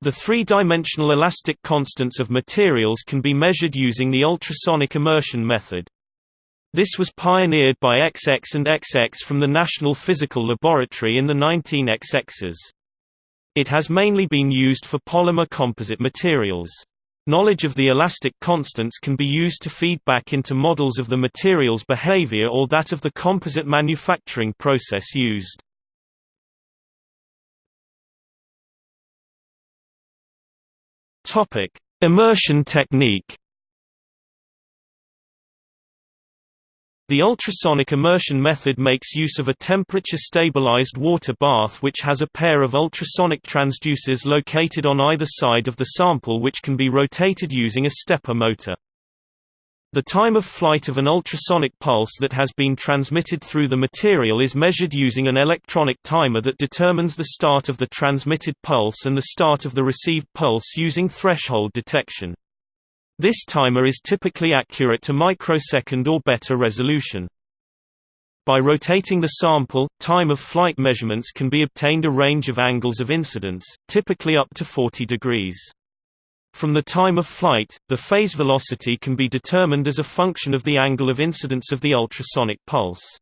The three-dimensional elastic constants of materials can be measured using the ultrasonic immersion method. This was pioneered by XX and XX from the National Physical Laboratory in the 19XX. It has mainly been used for polymer composite materials. Knowledge of the elastic constants can be used to feed back into models of the material's behavior or that of the composite manufacturing process used. Topic: Immersion technique. The ultrasonic immersion method makes use of a temperature-stabilized water bath which has a pair of ultrasonic transducers located on either side of the sample which can be rotated using a stepper motor. The time of flight of an ultrasonic pulse that has been transmitted through the material is measured using an electronic timer that determines the start of the transmitted pulse and the start of the received pulse using threshold detection. This timer is typically accurate to microsecond or better resolution. By rotating the sample, time of flight measurements can be obtained a range of angles of incidence, typically up to 40 degrees. From the time of flight, the phase velocity can be determined as a function of the angle of incidence of the ultrasonic pulse.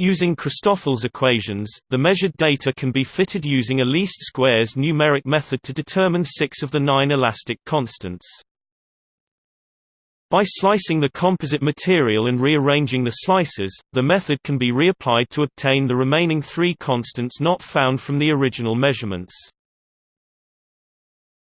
Using Christoffel's equations, the measured data can be fitted using a least squares numeric method to determine six of the nine elastic constants. By slicing the composite material and rearranging the slices, the method can be reapplied to obtain the remaining three constants not found from the original measurements.